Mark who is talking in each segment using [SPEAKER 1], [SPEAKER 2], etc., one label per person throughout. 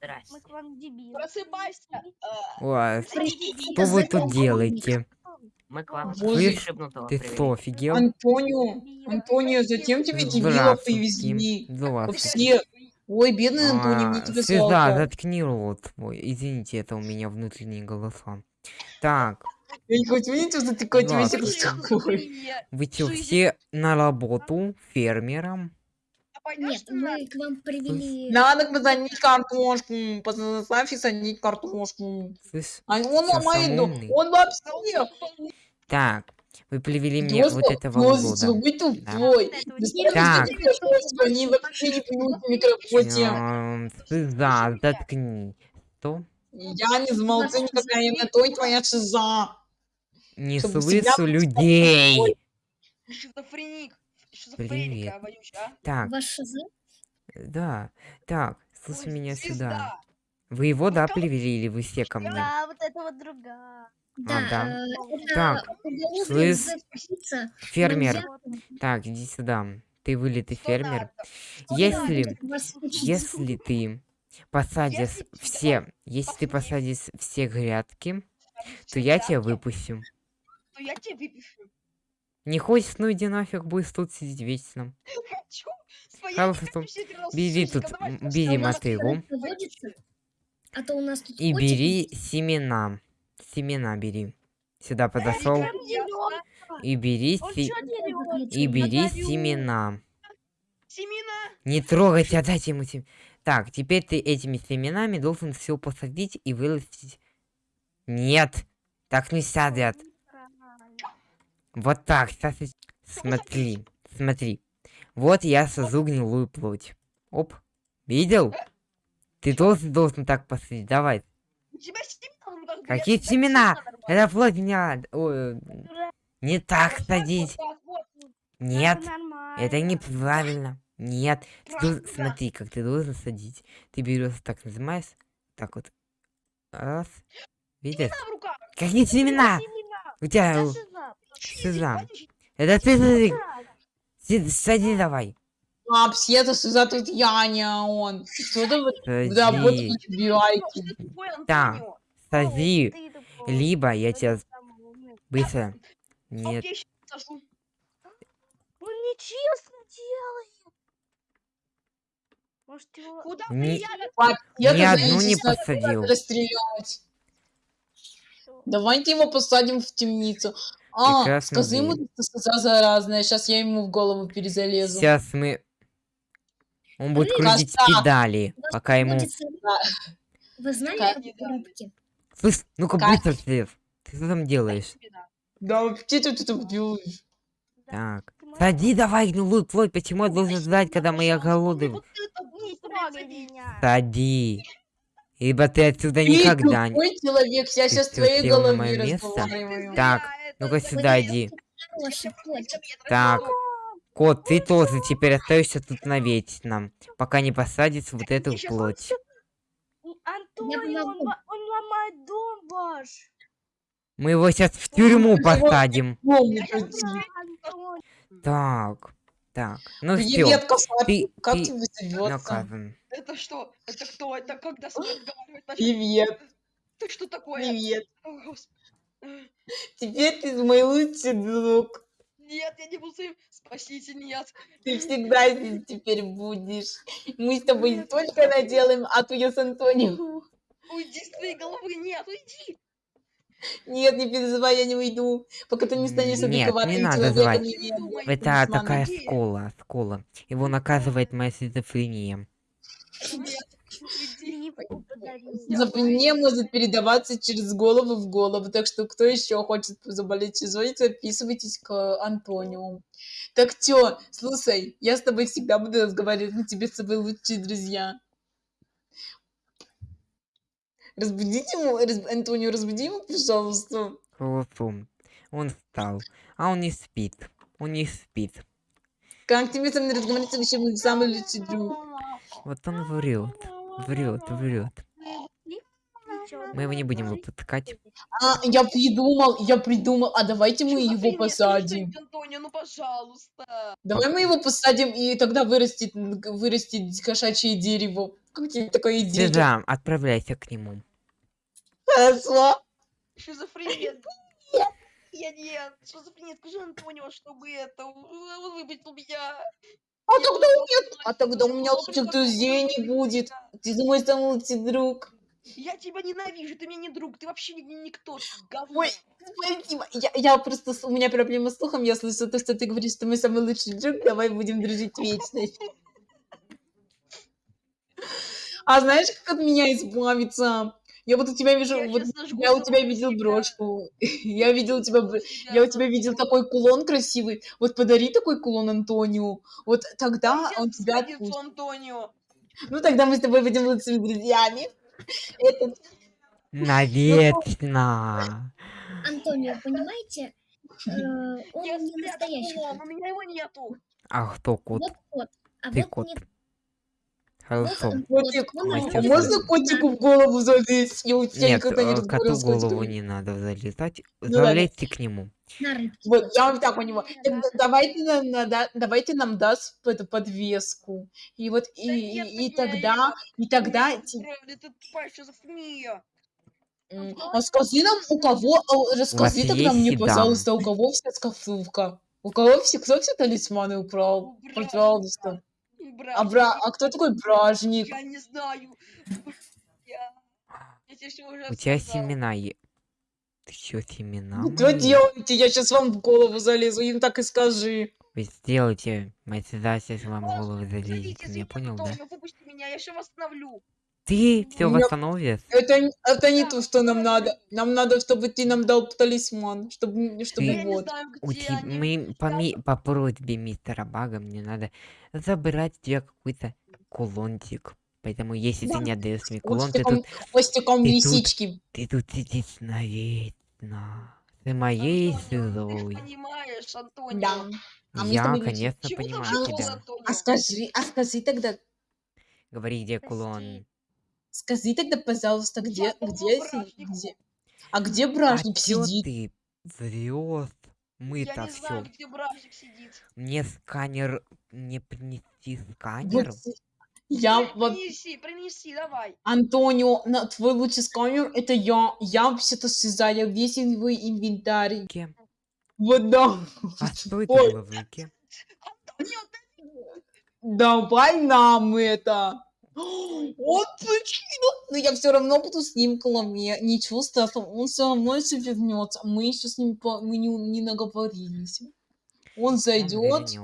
[SPEAKER 1] Здрасте.
[SPEAKER 2] Мы к вам дебилы.
[SPEAKER 3] Просыпайся. э,
[SPEAKER 4] Ой, что вы тут делаете?
[SPEAKER 1] Мы к вам
[SPEAKER 5] Боже,
[SPEAKER 4] Ты что, офигел?
[SPEAKER 5] Антонио, Антонио, зачем тебе дебила привезли?
[SPEAKER 4] Здравствуйте.
[SPEAKER 5] Все. Ой, бедный Антонио, мне
[SPEAKER 4] А,
[SPEAKER 5] тебя жалко.
[SPEAKER 4] заткни рот твой. Извините, это у меня внутренние голоса. Так,
[SPEAKER 5] Я не хочу видеть, что ты котик весь
[SPEAKER 4] вы
[SPEAKER 3] Жизнь.
[SPEAKER 4] все на работу фермером?
[SPEAKER 6] Нет, мы к вам привели...
[SPEAKER 5] Надо посадить картошку. Поставь и садить картошку.
[SPEAKER 4] Слышь?
[SPEAKER 5] А он ломает дом. Он вообще.
[SPEAKER 4] Так, вы привели мне вот этого года.
[SPEAKER 5] вы тупой.
[SPEAKER 2] этого
[SPEAKER 4] Так.
[SPEAKER 5] Они вообще не понимают микрофоне.
[SPEAKER 4] Слеза, заткни. Что?
[SPEAKER 5] Я не замолчу никогда, я на то и твоя шиза.
[SPEAKER 4] Не слышу людей.
[SPEAKER 3] Шизофреник.
[SPEAKER 4] Привет.
[SPEAKER 3] А?
[SPEAKER 4] Так,
[SPEAKER 6] Ваш ШЗ?
[SPEAKER 4] да. Так, слушай
[SPEAKER 3] Ой,
[SPEAKER 4] меня
[SPEAKER 3] звезда.
[SPEAKER 4] сюда. Вы его, да,
[SPEAKER 3] кого
[SPEAKER 4] привели или вы все ко мне?
[SPEAKER 2] Да, вот это вот другая.
[SPEAKER 6] Да,
[SPEAKER 4] да.
[SPEAKER 6] э, это
[SPEAKER 4] Так, слышь, Фермер,
[SPEAKER 6] нельзя
[SPEAKER 4] так, иди сюда. Ты вылитый
[SPEAKER 3] Сто
[SPEAKER 4] фермер. Если, если ты посадишь
[SPEAKER 3] Если тебя
[SPEAKER 4] все, если ты
[SPEAKER 3] посадишь
[SPEAKER 4] все грядки, то я тебя выпущу.
[SPEAKER 3] То я тебе выпишу.
[SPEAKER 4] Не хочешь, ну иди нафиг, будешь тут сидеть вечно.
[SPEAKER 3] С
[SPEAKER 4] Бери тут, бери
[SPEAKER 6] А нас
[SPEAKER 4] мотыгу?
[SPEAKER 6] А то у нас тут
[SPEAKER 4] и бери семена. Семена бери. Сюда подошел и бери, и бери семена.
[SPEAKER 3] Семена.
[SPEAKER 4] Не трогайте, отдайте ему семена. Так, теперь ты этими семенами должен все посадить и вырастить. Нет, так не садят. Вот так, сейчас я- Смотри, смотри. Вот я созу гнилую плоть. Оп, видел? Ты должен, должен так посадить, давай.
[SPEAKER 3] У тебя семена. как бы,
[SPEAKER 4] Какие семена? Это плоть меня... ой, не так садить. Нет, это неправильно. Нет, ты должен- смотри, как ты должен садить. Ты берешь, так нажимаешь, так вот. Раз. Видишь? Какие семена? У тебя...
[SPEAKER 2] Шиза.
[SPEAKER 4] Это ты сади, Си- сади давай.
[SPEAKER 5] А, вообще-то сюда тут я, а не он. Что ты вот да, вот убиваете?
[SPEAKER 3] Антонио.
[SPEAKER 4] сади. Либо я
[SPEAKER 2] Это
[SPEAKER 4] тебя быстро... Нет.
[SPEAKER 2] Он нечестно делает. Может его...
[SPEAKER 3] Куда
[SPEAKER 4] Не-
[SPEAKER 3] приятно?
[SPEAKER 5] Я
[SPEAKER 4] Ни одну не посадил.
[SPEAKER 5] расстрелять. Давайте его посадим в темницу. А,
[SPEAKER 4] Прекрасно
[SPEAKER 5] скажи ему, что сказал заразная. Сейчас я ему в голову перезалезу.
[SPEAKER 4] Сейчас мы... Он будет
[SPEAKER 5] Коста.
[SPEAKER 4] крутить педали,
[SPEAKER 6] У нас
[SPEAKER 4] пока ему...
[SPEAKER 6] Вы знали о?
[SPEAKER 4] Слышь, ну-ка быстро, Слев. Ты что там делаешь?
[SPEAKER 5] Да вообще ты тут делаешь?
[SPEAKER 4] Так. Сади давай гнилую плоть, почему я должен ждать, когда голодный...
[SPEAKER 2] Трогай
[SPEAKER 3] садись.
[SPEAKER 2] меня.
[SPEAKER 4] Сади. Ибо ты отсюда
[SPEAKER 5] Ты
[SPEAKER 4] никогда не...
[SPEAKER 5] человек, я сейчас твоей
[SPEAKER 4] место?
[SPEAKER 5] разговариваю.
[SPEAKER 4] Так, ну-ка сюда иди. Так. Кот, ты тоже теперь остаешься тут наветь нам, пока не посадится вот эту плоть.
[SPEAKER 2] Антонио, он, он ломает дом ваш.
[SPEAKER 4] Мы его сейчас в тюрьму посадим. Так, так. Ну все, ты,
[SPEAKER 5] Как
[SPEAKER 4] ты
[SPEAKER 5] тебе зовется?
[SPEAKER 4] наказан.
[SPEAKER 3] Это что? Это кто? Это когда разговаривать начал?
[SPEAKER 5] Привет,
[SPEAKER 3] Ты что такое?
[SPEAKER 5] привет.
[SPEAKER 3] О.
[SPEAKER 5] Теперь ты мой лучший друг.
[SPEAKER 3] Нет, я не буду своим. Спасите, нет.
[SPEAKER 5] Ты всегда здесь теперь будешь. Мы с тобой не только наделаем, а то я с Антонио.
[SPEAKER 3] Уйди с твоей головы, нет, уйди.
[SPEAKER 5] Нет, не переживай, я не уйду. Пока ты не станешь
[SPEAKER 4] Нет, не
[SPEAKER 5] адекватным
[SPEAKER 4] надо звать. Это такая скола, скола. Его наказывает моя шизофрения.
[SPEAKER 3] Нет,
[SPEAKER 5] Шизофрения может передаваться через голову в голову, так что кто еще хочет заболеть шизой, записывайтесь к Антонио. Так чё, слушай, я с тобой всегда буду разговаривать, мы тебе с тобой лучшие друзья. Разбудите его, раз- Антонио, разбуди его, пожалуйста.
[SPEAKER 4] Хорошо. Он встал. А он не спит. Он не спит.
[SPEAKER 5] Как тебе со мной разговаривать, вообще мой самый лучший друг.
[SPEAKER 4] Вот он врет. Врет, врет. Мы его не будем выпускать.
[SPEAKER 5] А, я придумал, я придумал, а давайте мы его посадим.
[SPEAKER 3] Антонио, ну пожалуйста.
[SPEAKER 5] Давай мы его посадим, и тогда вырастет, вырастет кошачье дерево, Как тебе такая идея?
[SPEAKER 4] Сюда, отправляйся к нему.
[SPEAKER 5] Хорошо.
[SPEAKER 3] Шизофрения. Я нет. Шизофрения. Скажи Антонио, чтобы это... Он выпустил меня.
[SPEAKER 5] А тогда а тогда у меня
[SPEAKER 3] что
[SPEAKER 5] лучших друзей не будет. Ты мой самый лучший друг.
[SPEAKER 3] Я тебя ненавижу, ты мне не друг, ты вообще ни- никто, говно.
[SPEAKER 5] Ой, спасибо. Я, я просто, у меня проблема с слухом, я слышу то, что ты говоришь, что мы самый лучший друг, давай будем дружить вечно. А знаешь, как от меня избавиться? Я вот у тебя вижу,
[SPEAKER 3] Я
[SPEAKER 5] вот я у тебя видел
[SPEAKER 3] себя.
[SPEAKER 5] брошку. Я видел у тебя, б- я у тебя видел такой кулон красивый. Вот подари такой кулон Антонио. Вот тогда
[SPEAKER 3] Я
[SPEAKER 5] он тебя отпустит.
[SPEAKER 3] Антонио.
[SPEAKER 5] Ну тогда мы с тобой будем лучшими друзьями. Это
[SPEAKER 4] Навечно.
[SPEAKER 6] Антонио, понимаете, э, он не настоящий
[SPEAKER 3] у меня его нету.
[SPEAKER 4] А кто кот?
[SPEAKER 6] Вот кот. А
[SPEAKER 4] Ты
[SPEAKER 6] вот
[SPEAKER 4] кот.
[SPEAKER 6] Нет.
[SPEAKER 4] Хорошо.
[SPEAKER 5] Котик.
[SPEAKER 4] Мастер
[SPEAKER 5] можно
[SPEAKER 6] на-
[SPEAKER 5] котику в голову залезть? Я у тебя
[SPEAKER 4] Нет,
[SPEAKER 5] не
[SPEAKER 4] э, коту в голову не надо залезать.
[SPEAKER 5] Ну.
[SPEAKER 4] Залезьте к нему.
[SPEAKER 6] на.
[SPEAKER 5] Вот, я вот так у него. Тогда давайте нам, нада- давайте нам даст эту подвеску. И вот, и,
[SPEAKER 3] Да
[SPEAKER 5] и,
[SPEAKER 3] нет,
[SPEAKER 5] и тогда, и тогда,
[SPEAKER 3] Ты
[SPEAKER 5] ти-
[SPEAKER 3] правда, ты тупая шизофрения.
[SPEAKER 5] м, а скажи нам, у кого, а, расскажи тогда мне,
[SPEAKER 4] седан?
[SPEAKER 5] пожалуйста, у кого вся шкатулка? У кого все, кто все талисманы украл? Пожалуйста.
[SPEAKER 3] Брат,
[SPEAKER 5] А, бра, а кто такой бражник?
[SPEAKER 3] Я не знаю. Я, я тебе уже
[SPEAKER 4] У тебя семена е... Ты чё, семена?
[SPEAKER 5] Ну, Что делаете? Я сейчас вам в голову залезу, им так и скажи.
[SPEAKER 4] Вы сделайте, мать всегда сейчас вам в голову залезет.
[SPEAKER 3] Зиму,
[SPEAKER 4] понял, да?
[SPEAKER 3] Выпусти меня, я все восстановлю.
[SPEAKER 4] Ты все
[SPEAKER 5] меня-
[SPEAKER 4] восстановишь?
[SPEAKER 5] Это, это не то, что нам надо. Нам надо, чтобы ты нам дал талисман, чтобы, чтобы
[SPEAKER 4] Ты-
[SPEAKER 5] вот.
[SPEAKER 3] знаю,
[SPEAKER 4] У тебя, мы по, ми- по просьбе мистера Бага мне надо забрать у тебя какой-то кулончик. Поэтому если ты
[SPEAKER 5] Да.
[SPEAKER 4] не отдаешь мне кулон, ты тут,
[SPEAKER 5] хвостиком
[SPEAKER 4] ты тут
[SPEAKER 5] лисички.
[SPEAKER 4] ты тут сидишь навечно. Ты моей
[SPEAKER 3] Ты понимаешь, Антонио.
[SPEAKER 5] Да. А
[SPEAKER 4] Я, конечно,
[SPEAKER 3] Чего
[SPEAKER 4] понимаю тебя.
[SPEAKER 5] А скажи, а скажи тогда,
[SPEAKER 4] Говори, где
[SPEAKER 2] Прости.
[SPEAKER 4] кулон.
[SPEAKER 5] Скажи тогда, пожалуйста, где, где, где, а где
[SPEAKER 4] А
[SPEAKER 5] бражник
[SPEAKER 4] чё
[SPEAKER 5] сидит?
[SPEAKER 4] ты?
[SPEAKER 3] Я
[SPEAKER 4] Мы-то
[SPEAKER 3] не знаю,
[SPEAKER 4] все.
[SPEAKER 3] где бражник сидит.
[SPEAKER 4] Мне сканер не принести
[SPEAKER 5] Вот
[SPEAKER 4] сканер?
[SPEAKER 5] си- я
[SPEAKER 3] При-
[SPEAKER 5] вот
[SPEAKER 3] Принеси, принеси, давай.
[SPEAKER 5] Антонио, на твой лучший сканер это я. Я вообще-то срезаю весь твой инвентарь.
[SPEAKER 4] Кем?
[SPEAKER 5] Вот да.
[SPEAKER 4] А что это было в руке?
[SPEAKER 3] Антонио, ты
[SPEAKER 5] Давай нам это. Вот почему? Но я все равно буду с ним коломе. Ничего страшного, он все равно еще вернется. Мы еще с ним по- мы не, не наговорились. Он
[SPEAKER 4] Он
[SPEAKER 5] зайдет,
[SPEAKER 4] вернётся,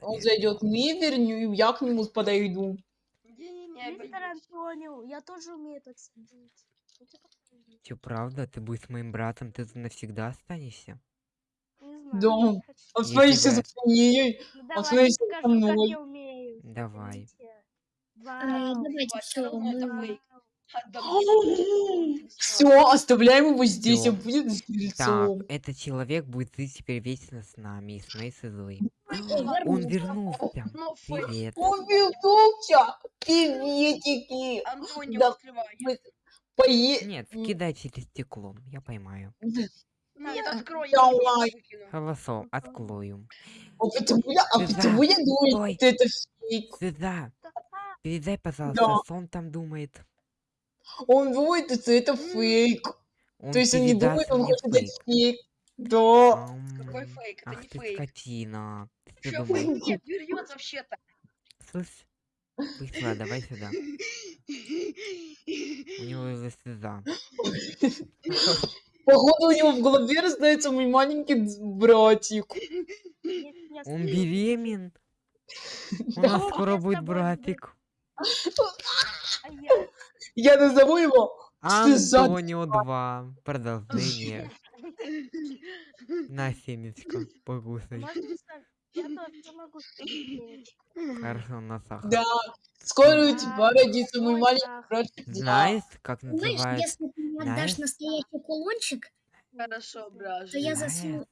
[SPEAKER 5] он зайдет, мы вернем, я к нему подойду.
[SPEAKER 3] Не-не-не, я.
[SPEAKER 2] Антонио, тоже умею так сидеть. Ну.
[SPEAKER 4] Чё, правда? Ты будешь моим братом, ты тут навсегда останешься?
[SPEAKER 2] Не знаю.
[SPEAKER 5] Да.
[SPEAKER 2] не хочу.
[SPEAKER 5] А
[SPEAKER 4] Я
[SPEAKER 5] своей
[SPEAKER 4] тебя-
[SPEAKER 5] шизофренией.
[SPEAKER 2] Ну,
[SPEAKER 5] Он
[SPEAKER 2] давайте
[SPEAKER 5] смотрите, со мной.
[SPEAKER 4] Давай.
[SPEAKER 6] Э. Давайте все,
[SPEAKER 5] оставляем его здесь, он будет с
[SPEAKER 4] Так, этот человек будет жить теперь вечно с нами и с моей силой.
[SPEAKER 6] Ой,
[SPEAKER 4] Он
[SPEAKER 6] вернулся.
[SPEAKER 3] фейк.
[SPEAKER 4] Привет.
[SPEAKER 5] Он вернулся! Приветики!
[SPEAKER 3] Антонио,
[SPEAKER 5] Да,
[SPEAKER 3] открывай.
[SPEAKER 5] Мы пое...
[SPEAKER 4] Нет, кидай через стекло, я поймаю.
[SPEAKER 3] Нет, открой, я
[SPEAKER 5] Давай.
[SPEAKER 4] Хорошо, открою.
[SPEAKER 5] А почему я, а почему я думаю, что это фейк?
[SPEAKER 4] Сюда. Передай, пожалуйста,
[SPEAKER 5] Да.
[SPEAKER 4] что он там думает.
[SPEAKER 5] Он думает, что это фейк.
[SPEAKER 4] Он
[SPEAKER 5] То есть он не
[SPEAKER 4] передаст
[SPEAKER 5] думает, он
[SPEAKER 4] мне
[SPEAKER 5] хочет дать
[SPEAKER 4] фейк.
[SPEAKER 5] фейк. Да.
[SPEAKER 3] Какой
[SPEAKER 4] Ам,
[SPEAKER 3] фейк? Это
[SPEAKER 4] Ах
[SPEAKER 3] не
[SPEAKER 4] ты
[SPEAKER 3] фейк.
[SPEAKER 4] скотина. Ты
[SPEAKER 3] Чё,
[SPEAKER 4] думаешь,
[SPEAKER 3] фейк? Нет, вообще-то.
[SPEAKER 4] слышь? Быстро, давай сюда. У него уже слеза.
[SPEAKER 5] Походу у него в голове рождается мой маленький д- братик.
[SPEAKER 2] Нет,
[SPEAKER 4] Он беремен. У нас скоро будет братик.
[SPEAKER 2] А я-
[SPEAKER 5] назову его
[SPEAKER 4] Антонио 2. Продолжение. На семечко. Покусай. Хорошо, на сахар.
[SPEAKER 5] Да. Скоро у тебя родится мой
[SPEAKER 2] ой,
[SPEAKER 5] маленький.
[SPEAKER 2] Да.
[SPEAKER 4] Знаешь, как
[SPEAKER 6] Знаешь,
[SPEAKER 4] называют?
[SPEAKER 6] если ты мне отдашь
[SPEAKER 4] знаешь?
[SPEAKER 6] настоящий кулончик,
[SPEAKER 3] Хорошо,
[SPEAKER 6] то
[SPEAKER 3] бражник.
[SPEAKER 6] я
[SPEAKER 4] Знаешь.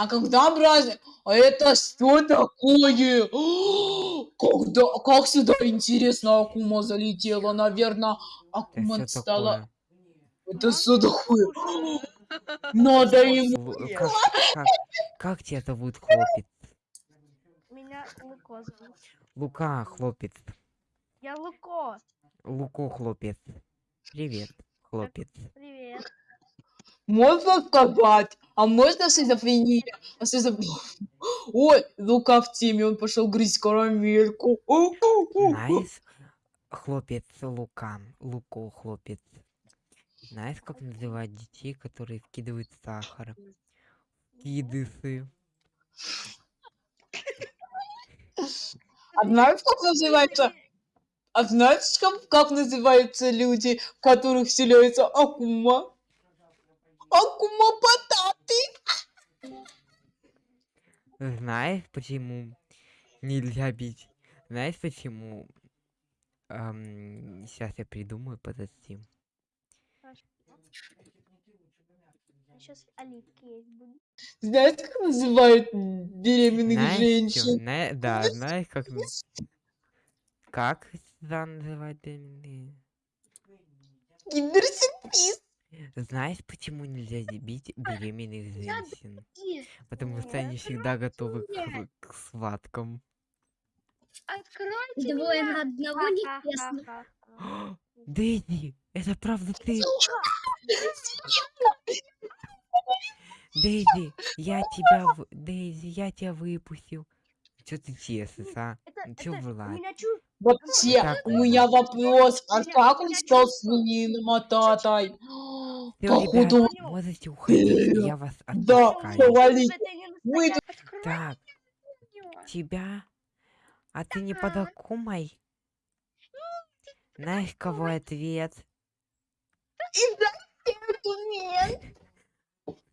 [SPEAKER 5] А когда праздник? А это что такое? Когда, как сюда интересно Акума залетела? Наверное,
[SPEAKER 4] Это
[SPEAKER 5] Акума стала... Это что такое? Надо ему...
[SPEAKER 4] Как, как, как тебя зовут, хлопец?
[SPEAKER 2] Меня Луко зовут.
[SPEAKER 4] Лука, хлопец.
[SPEAKER 2] Я Луко.
[SPEAKER 4] Луко хлопец. Привет, хлопец.
[SPEAKER 2] Привет.
[SPEAKER 5] Можно сказать, а можно шизофрения? А шизоф- Ой, Лука в теме, он пошел грызть карамельку.
[SPEAKER 4] Знаешь, хлопец Лука, Луко хлопец. Знаешь, как называют детей, которые вкидывают сахар? Кидысы.
[SPEAKER 5] А знаешь, как называется? А знаешь, как, как называются люди, в которых вселяется акума? Акума потаты.
[SPEAKER 4] Знаешь, почему нельзя бить? Знаешь, почему? сейчас я придумаю, подожди.
[SPEAKER 2] Сейчас оливки есть будут.
[SPEAKER 5] Знаешь, как называют беременных
[SPEAKER 4] Знаешь,
[SPEAKER 5] женщин?
[SPEAKER 4] Зна- да, знаешь, как... Как называют беременные?
[SPEAKER 5] Киндер-сюрприз.
[SPEAKER 4] Знаешь, почему нельзя зи- бить беременных женщин? Потому что они всегда готовы к, к схваткам.
[SPEAKER 2] Откройте
[SPEAKER 6] Двое
[SPEAKER 2] меня.
[SPEAKER 6] на одного нечестно.
[SPEAKER 4] Дэйзи, это правда ты? Дейзи, я тебя... в- Дейзи, я тебя выпустил. Чё ты честный, а?
[SPEAKER 2] Это,
[SPEAKER 4] чё,
[SPEAKER 2] это
[SPEAKER 4] Влад?
[SPEAKER 2] меня чу...
[SPEAKER 5] Вообще,
[SPEAKER 4] Так,
[SPEAKER 5] у меня вопрос, а как он стал
[SPEAKER 2] чувствую.
[SPEAKER 5] свинином ататой?
[SPEAKER 4] Всё,
[SPEAKER 5] Походу,
[SPEAKER 4] ребят, можете уходить, я вас
[SPEAKER 5] Да,
[SPEAKER 4] отпускаю.
[SPEAKER 5] Вы
[SPEAKER 2] настоящий.
[SPEAKER 4] Так, тебя? А ты не подокумай? Знаешь, кого ответ?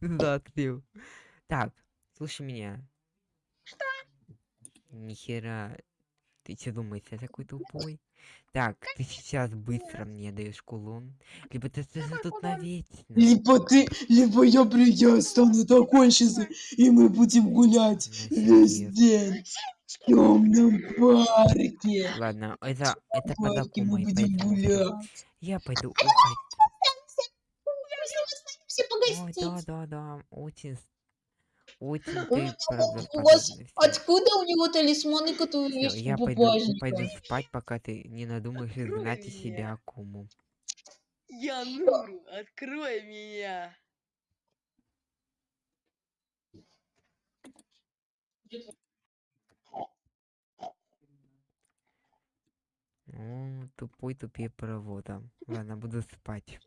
[SPEAKER 4] Да, ты. Так, слушай меня. Что? Нихера. Ты что думаешь, я такой тупой? Так, ты сейчас быстро мне даешь кулон. Либо ты же тут навечно.
[SPEAKER 5] Либо ты, либо я, при- я стану такой сейчас, и мы будем гулять весь
[SPEAKER 4] Насильник.
[SPEAKER 5] день в темном парке.
[SPEAKER 4] Ладно, это, это
[SPEAKER 5] парке мы будем гулять.
[SPEAKER 4] Я пойду уходить.
[SPEAKER 5] Все
[SPEAKER 4] Ой, да, да, да, очень, очень
[SPEAKER 5] У- у- вас Откуда у него талисманы, которые есть
[SPEAKER 4] я пойду, пойду спать, пока ты не надумаешь изгнать из себя акуму.
[SPEAKER 3] Я Нуру, открой меня.
[SPEAKER 4] Ну, тупой тупее провода. Ладно, буду спать.